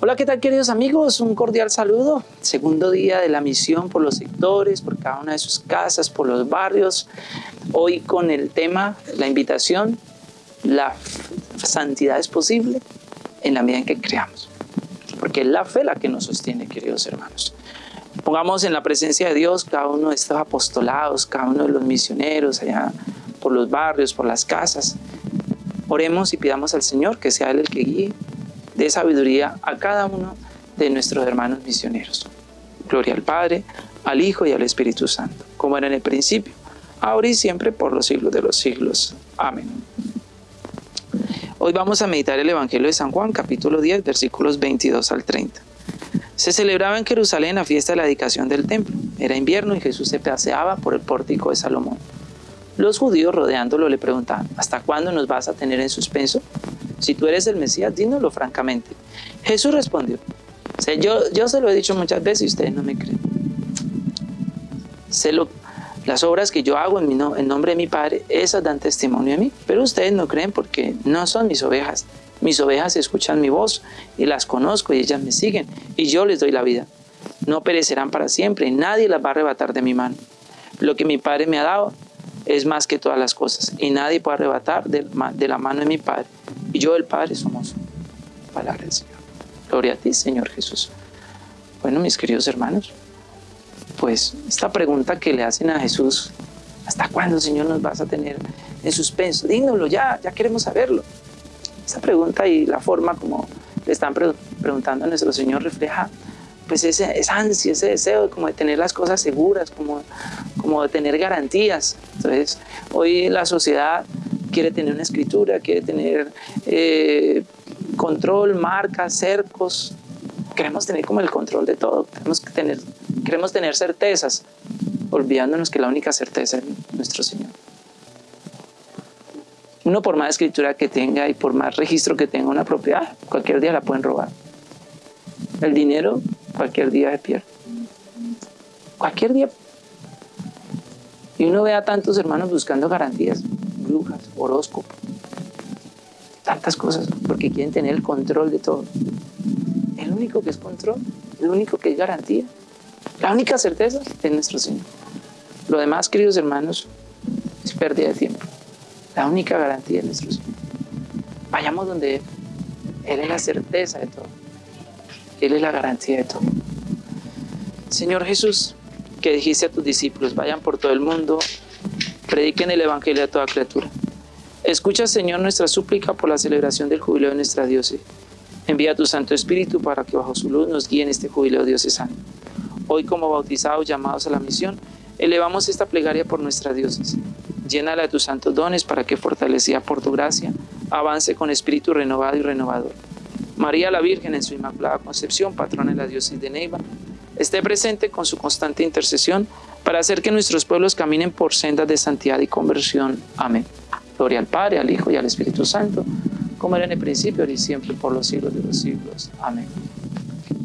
Hola, ¿qué tal queridos amigos? Un cordial saludo. Segundo día de la misión por los sectores, por cada una de sus casas, por los barrios. Hoy con el tema, la invitación, la santidad es posible en la medida en que creamos. Porque es la fe la que nos sostiene, queridos hermanos. Pongamos en la presencia de Dios cada uno de estos apostolados, cada uno de los misioneros allá por los barrios, por las casas. Oremos y pidamos al Señor que sea Él el que guíe de sabiduría a cada uno de nuestros hermanos misioneros. Gloria al Padre, al Hijo y al Espíritu Santo, como era en el principio, ahora y siempre, por los siglos de los siglos. Amén. Hoy vamos a meditar el Evangelio de San Juan, capítulo 10, versículos 22 al 30. Se celebraba en Jerusalén la fiesta de la dedicación del templo. Era invierno y Jesús se paseaba por el pórtico de Salomón. Los judíos rodeándolo le preguntaban, ¿hasta cuándo nos vas a tener en suspenso? Si tú eres el Mesías, dínoslo francamente. Jesús respondió, yo, yo se lo he dicho muchas veces y ustedes no me creen. Sé lo, las obras que yo hago en, mi en nombre de mi Padre, esas dan testimonio de mí, pero ustedes no creen porque no son mis ovejas. Mis ovejas escuchan mi voz y las conozco y ellas me siguen y yo les doy la vida. No perecerán para siempre y nadie las va a arrebatar de mi mano. Lo que mi Padre me ha dado es más que todas las cosas y nadie puede arrebatar de la mano de mi Padre y yo el Padre somos palabra del Señor. Gloria a ti, Señor Jesús. Bueno, mis queridos hermanos, pues esta pregunta que le hacen a Jesús, ¿hasta cuándo, Señor, nos vas a tener en suspenso? Dínoslo ya, ya queremos saberlo. Esta pregunta y la forma como le están preguntando a nuestro Señor refleja pues ese, esa ansia, ese deseo como de tener las cosas seguras, como, como de tener garantías. Entonces, hoy la sociedad quiere tener una escritura, quiere tener eh, control, marcas, cercos. Queremos tener como el control de todo, queremos tener, queremos tener certezas, olvidándonos que la única certeza es nuestro Señor. Uno por más escritura que tenga y por más registro que tenga una propiedad, cualquier día la pueden robar. El dinero cualquier día se pierde. Cualquier día. Y uno ve a tantos hermanos buscando garantías brujas, horóscopo, tantas cosas, porque quieren tener el control de todo. El único que es control, el único que es garantía, la única certeza es nuestro Señor. Lo demás, queridos hermanos, es pérdida de tiempo. La única garantía es nuestro Señor. Vayamos donde Él. Él es la certeza de todo. Él es la garantía de todo. Señor Jesús, que dijiste a tus discípulos, vayan por todo el mundo prediquen el Evangelio a toda criatura. Escucha, Señor, nuestra súplica por la celebración del jubileo de nuestra diócesis. Envía tu Santo Espíritu para que bajo su luz nos guíe en este jubileo diocesano. Hoy, como bautizados llamados a la misión, elevamos esta plegaria por nuestra diócesis. Llénala de tus santos dones para que, fortalecida por tu gracia, avance con espíritu renovado y renovador. María la Virgen, en su Inmaculada Concepción, patrona de la diócesis de Neiva, esté presente con su constante intercesión para hacer que nuestros pueblos caminen por sendas de santidad y conversión. Amén. Gloria al Padre, al Hijo y al Espíritu Santo, como era en el principio, ahora y siempre, por los siglos de los siglos. Amén.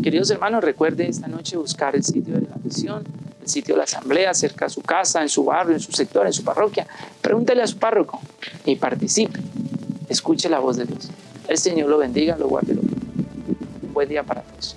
Queridos hermanos, recuerde esta noche buscar el sitio de la misión, el sitio de la asamblea, cerca de su casa, en su barrio, en su sector, en su parroquia. Pregúntele a su párroco y participe. Escuche la voz de Dios. El Señor lo bendiga, lo guarde. Lo... Un buen día para todos.